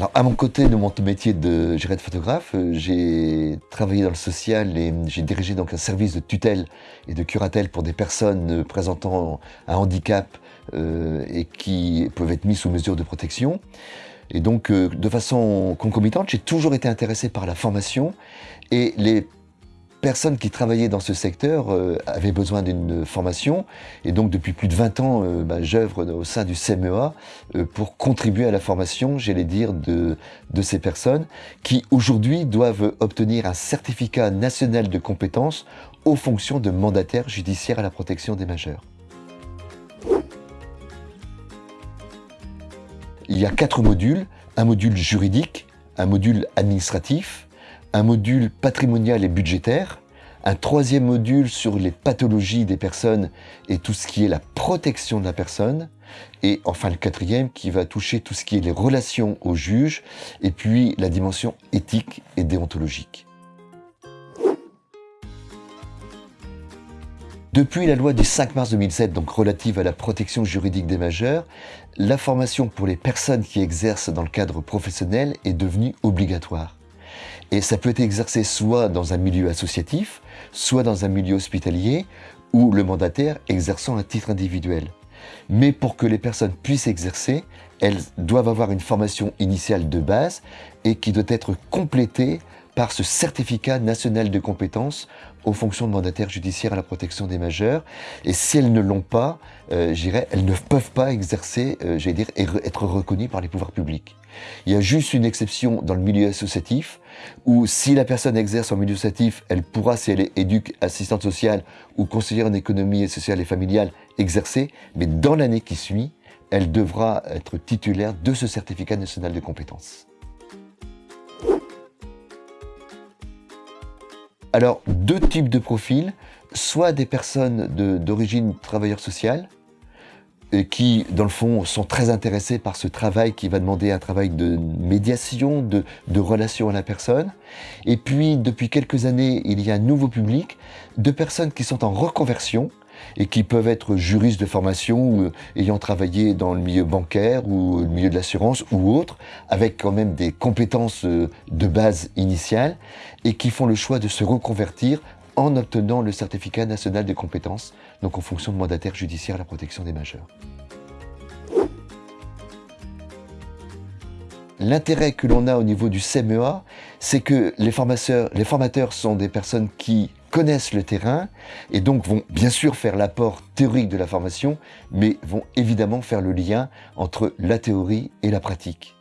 Alors, à mon côté de mon métier de, de photographe, euh, j'ai travaillé dans le social et j'ai dirigé donc un service de tutelle et de curatelle pour des personnes présentant un handicap euh, et qui peuvent être mises sous mesure de protection. Et donc, euh, de façon concomitante, j'ai toujours été intéressé par la formation et les personnes qui travaillaient dans ce secteur euh, avaient besoin d'une formation. Et donc, depuis plus de 20 ans, euh, bah, j'œuvre au sein du CMEA euh, pour contribuer à la formation, j'allais dire, de, de ces personnes qui, aujourd'hui, doivent obtenir un certificat national de compétences aux fonctions de mandataire judiciaire à la protection des majeurs. Il y a quatre modules, un module juridique, un module administratif, un module patrimonial et budgétaire, un troisième module sur les pathologies des personnes et tout ce qui est la protection de la personne, et enfin le quatrième qui va toucher tout ce qui est les relations aux juges, et puis la dimension éthique et déontologique. Depuis la loi du 5 mars 2007, donc relative à la protection juridique des majeurs, la formation pour les personnes qui exercent dans le cadre professionnel est devenue obligatoire. Et ça peut être exercé soit dans un milieu associatif, soit dans un milieu hospitalier, ou le mandataire exerçant un titre individuel. Mais pour que les personnes puissent exercer, elles doivent avoir une formation initiale de base et qui doit être complétée par ce certificat national de compétences aux fonctions de mandataire judiciaire à la protection des majeurs. Et si elles ne l'ont pas, euh, elles ne peuvent pas exercer, euh, j'allais dire, être reconnues par les pouvoirs publics. Il y a juste une exception dans le milieu associatif, où si la personne exerce en milieu associatif, elle pourra, si elle est éduque, assistante sociale ou conseillère en économie sociale et familiale, exercer, mais dans l'année qui suit, elle devra être titulaire de ce certificat national de compétences. Alors, deux types de profils, soit des personnes d'origine travailleur social, et qui, dans le fond, sont très intéressés par ce travail qui va demander un travail de médiation, de, de, relation à la personne. Et puis, depuis quelques années, il y a un nouveau public de personnes qui sont en reconversion, et qui peuvent être juristes de formation ou euh, ayant travaillé dans le milieu bancaire ou le milieu de l'assurance ou autre, avec quand même des compétences euh, de base initiales et qui font le choix de se reconvertir en obtenant le certificat national de compétences, donc en fonction de mandataire judiciaire à la protection des majeurs. L'intérêt que l'on a au niveau du CMEA, c'est que les formateurs sont des personnes qui connaissent le terrain et donc vont bien sûr faire l'apport théorique de la formation, mais vont évidemment faire le lien entre la théorie et la pratique.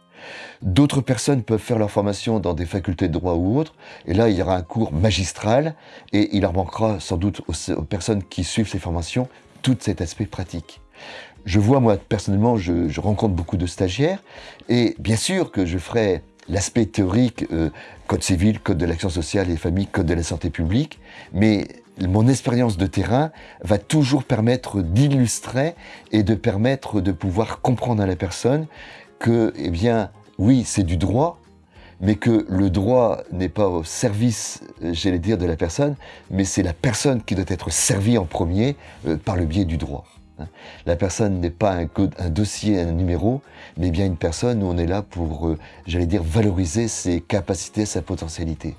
D'autres personnes peuvent faire leur formation dans des facultés de droit ou autres, et là il y aura un cours magistral, et il leur manquera sans doute aux, personnes qui suivent ces formations tout cet aspect pratique. Je vois, moi, personnellement, je, je rencontre beaucoup de stagiaires, et bien sûr que je ferai l'aspect théorique, euh, code civil, code de l'action sociale et famille, code de la santé publique, mais mon expérience de terrain va toujours permettre d'illustrer et de permettre de pouvoir comprendre à la personne que, eh bien, oui, c'est du droit, mais que le droit n'est pas au service, j'allais dire, de la personne, mais c'est la personne qui doit être servie en premier euh, par le biais du droit. La personne n'est pas un, dossier, un numéro, mais bien une personne où on est là pour, euh, j'allais dire, valoriser ses capacités, sa potentialité.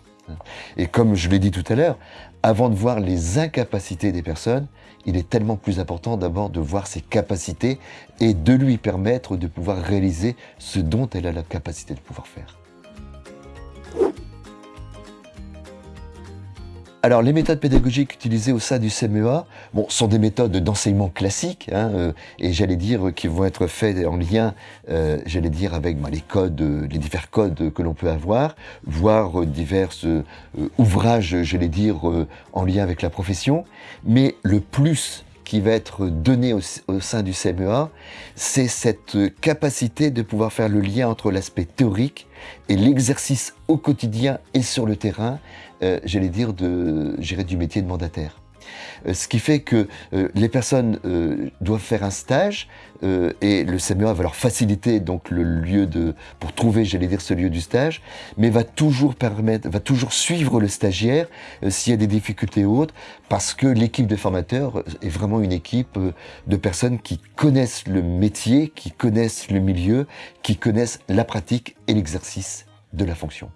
Et comme je l'ai dit tout à l'heure, avant de voir les incapacités des personnes, il est tellement plus important d'abord de voir ses capacités et de lui permettre de pouvoir réaliser ce dont elle a la capacité de pouvoir faire. Alors, les méthodes pédagogiques utilisées au sein du CMEA bon, sont des méthodes d'enseignement classiques, hein, euh, et j'allais dire qui vont être faites en lien, euh, j'allais dire, avec bah, les codes, les divers codes que l'on peut avoir, voire divers euh, ouvrages, j'allais dire, en lien avec la profession. Mais le plus qui va être donné au, sein du CMEA, c'est cette capacité de pouvoir faire le lien entre l'aspect théorique et l'exercice au quotidien et sur le terrain, euh, j'allais dire, de, du métier de mandataire. Euh, ce qui fait que euh, les personnes doivent faire un stage et le CMEA va leur faciliter donc le lieu de pour trouver, j'allais dire, ce lieu du stage, mais va toujours permettre, va toujours suivre le stagiaire s'il y a des difficultés ou autres, parce que l'équipe de formateurs est vraiment une équipe de personnes qui connaissent le métier, qui connaissent le milieu, qui connaissent la pratique et l'exercice de la fonction.